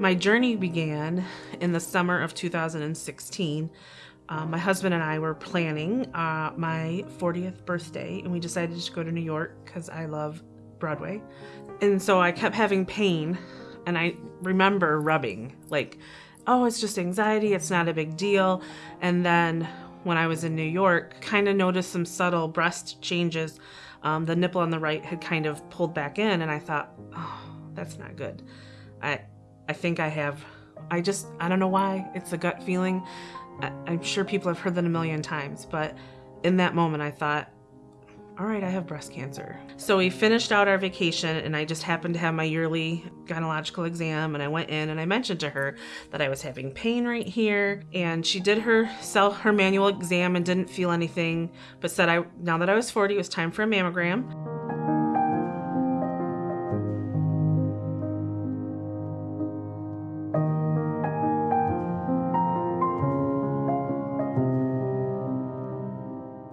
My journey began in the summer of 2016. Uh, my husband and I were planning uh, my 40th birthday, and we decided to go to New York because I love Broadway. And so I kept having pain, and I remember rubbing, like, oh, it's just anxiety, it's not a big deal. And then when I was in New York, kind of noticed some subtle breast changes. Um, the nipple on the right had kind of pulled back in, and I thought, oh, that's not good. I, I think I have, I just, I don't know why. It's a gut feeling. I, I'm sure people have heard that a million times, but in that moment, I thought, all right, I have breast cancer. So we finished out our vacation and I just happened to have my yearly gynecological exam and I went in and I mentioned to her that I was having pain right here and she did her self her manual exam and didn't feel anything but said I now that I was 40 it was time for a mammogram.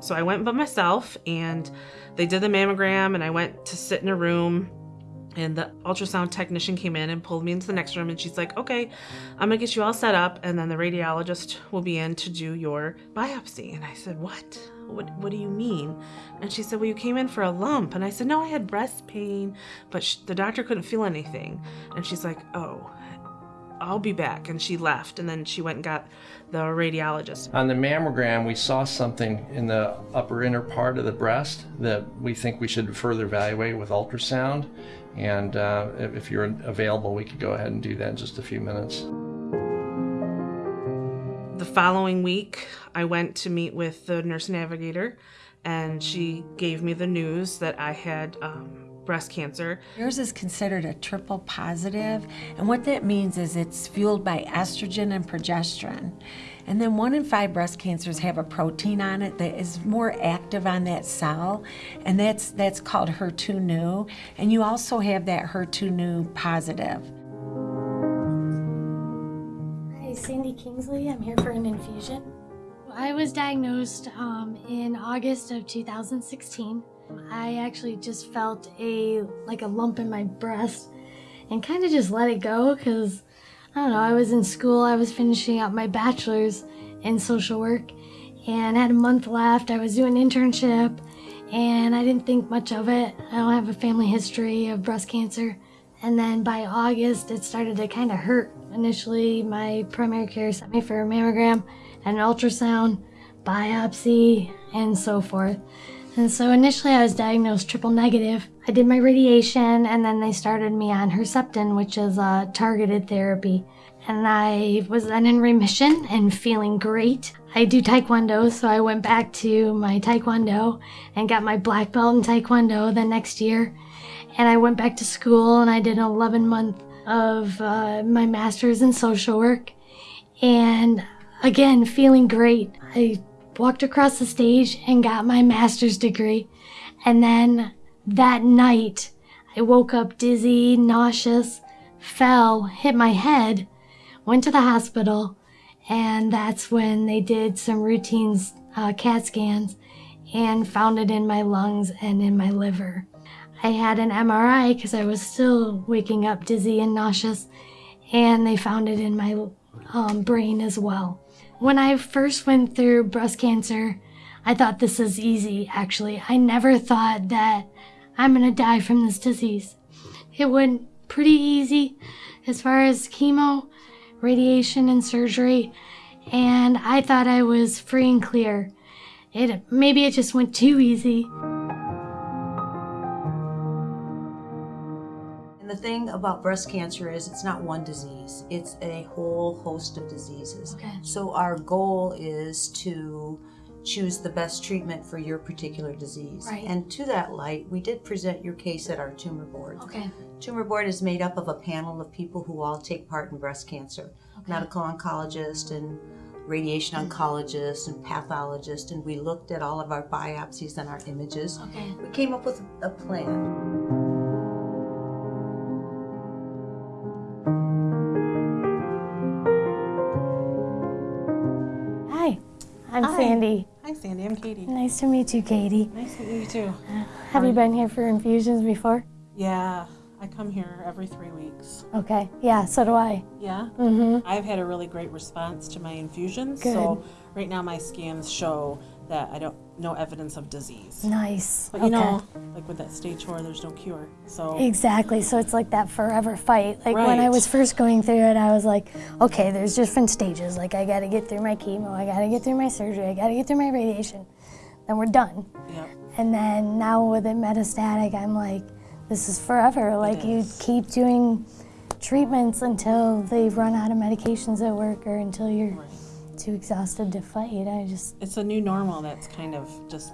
So I went by myself and they did the mammogram and I went to sit in a room and the ultrasound technician came in and pulled me into the next room and she's like, okay, I'm gonna get you all set up and then the radiologist will be in to do your biopsy. And I said, what? What, what do you mean? And she said, well, you came in for a lump. And I said, no, I had breast pain, but the doctor couldn't feel anything. And she's like, oh. I'll be back. And she left. And then she went and got the radiologist. On the mammogram, we saw something in the upper inner part of the breast that we think we should further evaluate with ultrasound. And uh, if you're available, we could go ahead and do that in just a few minutes. The following week, I went to meet with the nurse navigator, and she gave me the news that I had um, breast cancer. Yours is considered a triple positive, and what that means is it's fueled by estrogen and progesterone. And then one in five breast cancers have a protein on it that is more active on that cell, and that's, that's called HER2-neu. And you also have that HER2-neu positive. Hi, Sandy Kingsley. I'm here for an infusion. I was diagnosed um, in August of 2016. I actually just felt a like a lump in my breast and kind of just let it go because I don't know, I was in school, I was finishing up my bachelor's in social work and had a month left. I was doing an internship and I didn't think much of it. I don't have a family history of breast cancer. And then by August, it started to kind of hurt. Initially, my primary care sent me for a mammogram and an ultrasound, biopsy, and so forth. And so initially I was diagnosed triple negative. I did my radiation and then they started me on Herceptin, which is a targeted therapy. And I was then in remission and feeling great. I do Taekwondo, so I went back to my Taekwondo and got my black belt in Taekwondo the next year. And I went back to school and I did 11 month of uh, my master's in social work. And again, feeling great. I walked across the stage and got my master's degree. And then that night, I woke up dizzy, nauseous, fell, hit my head, went to the hospital, and that's when they did some routine uh, CAT scans and found it in my lungs and in my liver. I had an MRI because I was still waking up dizzy and nauseous, and they found it in my um, brain as well. When I first went through breast cancer, I thought this is easy, actually. I never thought that I'm gonna die from this disease. It went pretty easy as far as chemo, radiation, and surgery, and I thought I was free and clear. It Maybe it just went too easy. The thing about breast cancer is it's not one disease, it's a whole host of diseases. Okay. So our goal is to choose the best treatment for your particular disease. Right. And to that light, we did present your case at our tumor board. Okay. Tumor board is made up of a panel of people who all take part in breast cancer. Okay. Medical oncologist and radiation mm-hmm. oncologist and pathologist and we looked at all of our biopsies and our images. Okay. We came up with a plan. Sandy. Hi, Sandy. I'm Katie. Nice to meet you, Katie. Nice to meet you too. Have you been here for infusions before? Yeah, I come here every three weeks. Okay. Yeah, so do I. Yeah. Mm-hmm. I've had a really great response to my infusions. Good. So right now my scans show that I don't no evidence of disease. Nice. But you okay. know, like with that stage four, there's no cure. So Exactly. So it's like that forever fight. Like when I was first going through it, I was like, okay, there's different stages. Like I got to get through my chemo, I got to get through my surgery, I got to get through my radiation. Then we're done. yeah. And then now with it metastatic, I'm like, this is forever. Like you keep doing treatments until they run out of medications that work or until you're Right. Too exhausted to fight. I just It's a new normal that's kind of just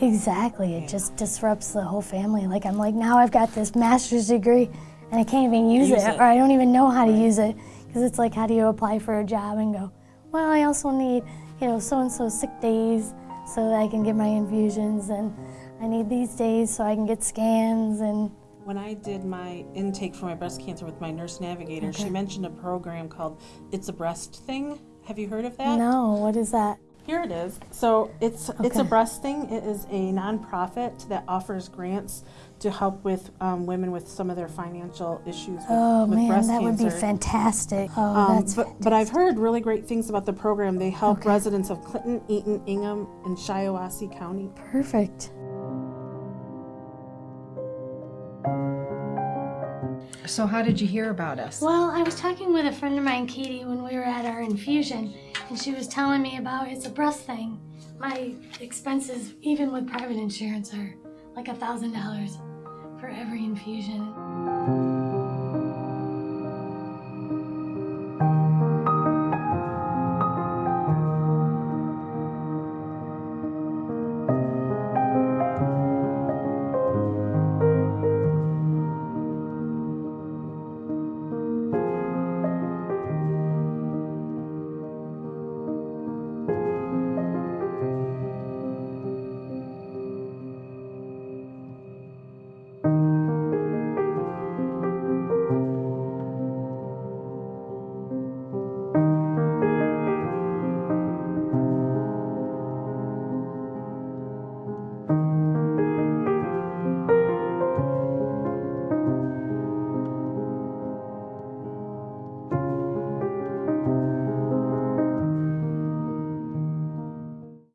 Exactly. It Yeah. just disrupts the whole family. Like I'm like now I've got this master's degree and I can't even use, Use it, it. or I don't even know how to use it because it's like how do you apply for a job and go, well, I also need, you know, so and so sick days so that I can get my infusions and I need these days so I can get scans and when I did my intake for my breast cancer with my nurse navigator, she mentioned a program called It's a Breast Thing. Have you heard of that? no, what is that? Here it is. So it's it's a Okay. breast thing. It is a nonprofit that offers grants to help with um, women with some of their financial issues with, Oh with man, breast that would cancer. be fantastic. Oh, Um, that's but, but I've heard really great things about the program. They help Okay. residents of Clinton, Eaton, Ingham, and Shiawassee County. perfect. So, how did you hear about us? Well, I was talking with a friend of mine, Katie, when we were at our infusion, and she was telling me about it's a breast thing. My expenses, even with private insurance, are like a thousand dollars for every infusion.